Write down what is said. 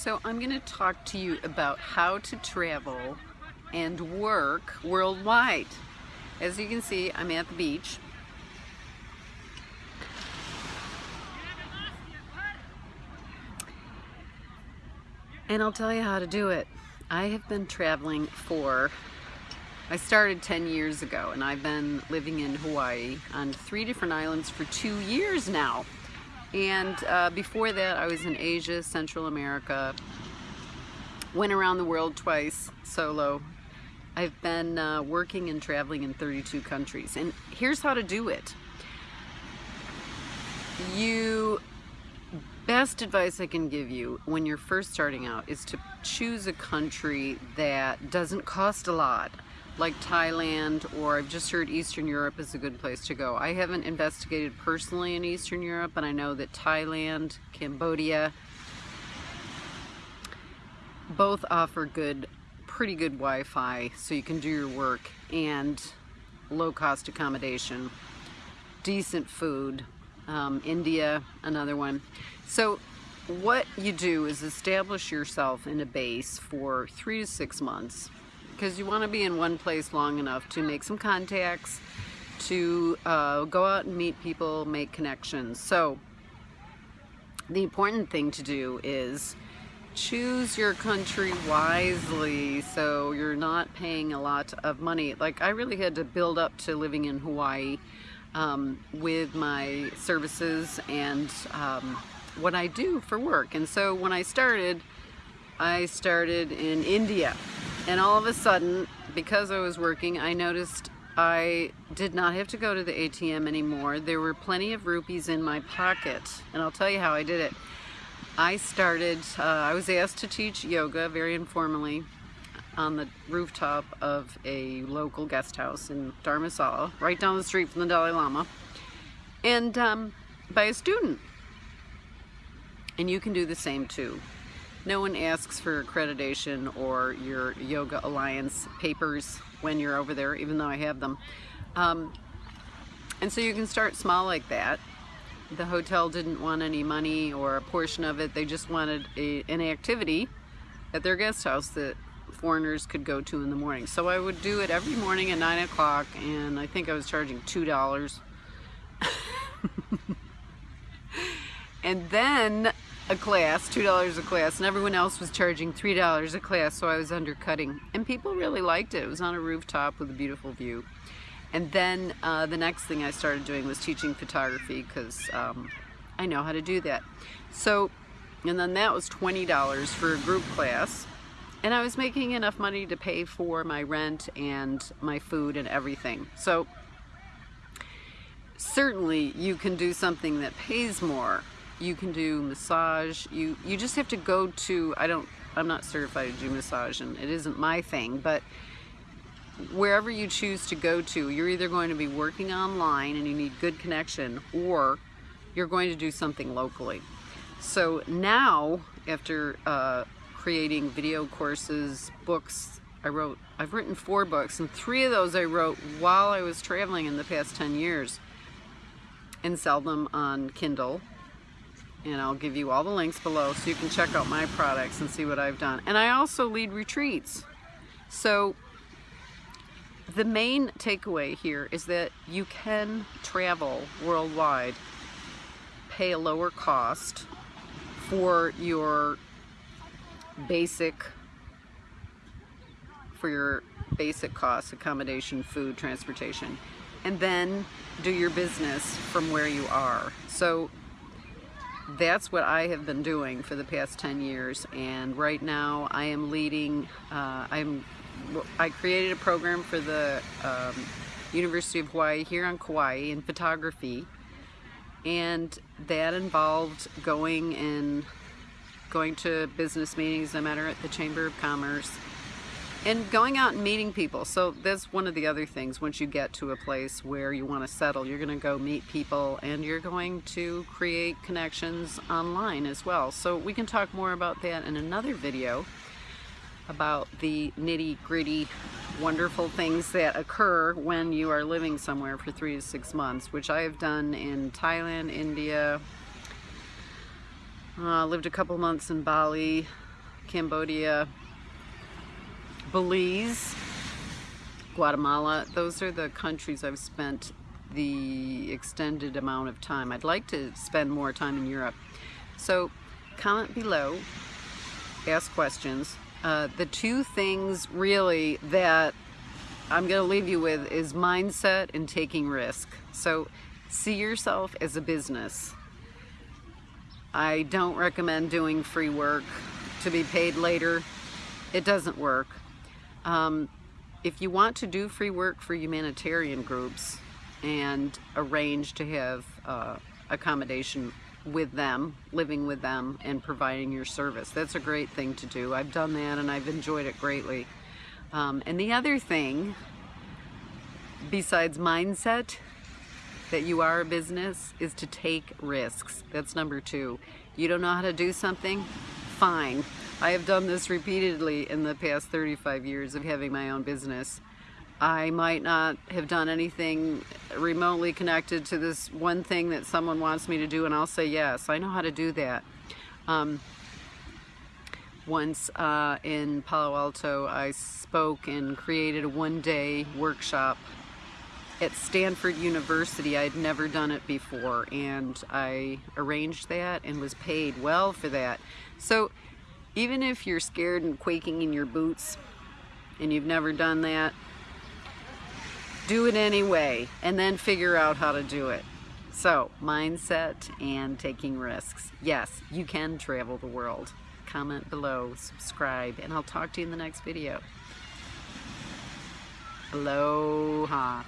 So I'm going to talk to you about how to travel and work worldwide. As you can see, I'm at the beach. And I'll tell you how to do it. I have been traveling for, I started 10 years ago and I've been living in Hawaii on three different islands for two years now. And uh, before that, I was in Asia, Central America, went around the world twice solo. I've been uh, working and traveling in 32 countries. And here's how to do it. You, best advice I can give you when you're first starting out is to choose a country that doesn't cost a lot like Thailand or I've just heard Eastern Europe is a good place to go. I haven't investigated personally in Eastern Europe, but I know that Thailand, Cambodia, both offer good, pretty good Wi-Fi so you can do your work and low-cost accommodation, decent food. Um, India, another one. So what you do is establish yourself in a base for three to six months because you want to be in one place long enough to make some contacts, to uh, go out and meet people, make connections. So the important thing to do is choose your country wisely so you're not paying a lot of money. Like I really had to build up to living in Hawaii um, with my services and um, what I do for work. And so when I started, I started in India and all of a sudden, because I was working, I noticed I did not have to go to the ATM anymore. There were plenty of rupees in my pocket. And I'll tell you how I did it. I started, uh, I was asked to teach yoga very informally on the rooftop of a local guest house in Dharamsala, right down the street from the Dalai Lama, and um, by a student. And you can do the same too. No one asks for accreditation or your Yoga Alliance papers when you're over there, even though I have them. Um, and so you can start small like that. The hotel didn't want any money or a portion of it. They just wanted a, an activity at their guest house that foreigners could go to in the morning. So I would do it every morning at 9 o'clock and I think I was charging $2. and then a class, $2 a class, and everyone else was charging $3 a class, so I was undercutting. And people really liked it. It was on a rooftop with a beautiful view. And then uh, the next thing I started doing was teaching photography because um, I know how to do that. So, and then that was $20 for a group class. And I was making enough money to pay for my rent and my food and everything. So, certainly you can do something that pays more you can do massage. You you just have to go to I don't I'm not certified to do massage and it isn't my thing but wherever you choose to go to you're either going to be working online and you need good connection or you're going to do something locally. So now after uh, creating video courses books I wrote I've written four books and three of those I wrote while I was traveling in the past 10 years and sell them on Kindle and I'll give you all the links below so you can check out my products and see what I've done. And I also lead retreats. So the main takeaway here is that you can travel worldwide, pay a lower cost for your basic for your basic costs, accommodation, food, transportation, and then do your business from where you are. So that's what I have been doing for the past 10 years and right now I am leading uh, I'm I created a program for the um, University of Hawaii here on Kauai in photography and that involved going and going to business meetings no matter at the Chamber of Commerce and going out and meeting people. So that's one of the other things. Once you get to a place where you want to settle, you're going to go meet people and you're going to create connections online as well. So we can talk more about that in another video about the nitty gritty wonderful things that occur when you are living somewhere for three to six months, which I have done in Thailand, India, uh, lived a couple months in Bali, Cambodia, Belize, Guatemala. Those are the countries I've spent the extended amount of time. I'd like to spend more time in Europe. So comment below, ask questions. Uh, the two things really that I'm going to leave you with is mindset and taking risk. So see yourself as a business. I don't recommend doing free work to be paid later. It doesn't work. Um, if you want to do free work for humanitarian groups and arrange to have uh, accommodation with them, living with them, and providing your service, that's a great thing to do. I've done that and I've enjoyed it greatly. Um, and the other thing, besides mindset, that you are a business is to take risks. That's number two. You don't know how to do something? Fine. I have done this repeatedly in the past 35 years of having my own business. I might not have done anything remotely connected to this one thing that someone wants me to do and I'll say yes, I know how to do that. Um, once uh, in Palo Alto I spoke and created a one-day workshop at Stanford University. I'd never done it before and I arranged that and was paid well for that. So even if you're scared and quaking in your boots and you've never done that, do it anyway and then figure out how to do it. So mindset and taking risks. Yes, you can travel the world. Comment below, subscribe, and I'll talk to you in the next video. Aloha.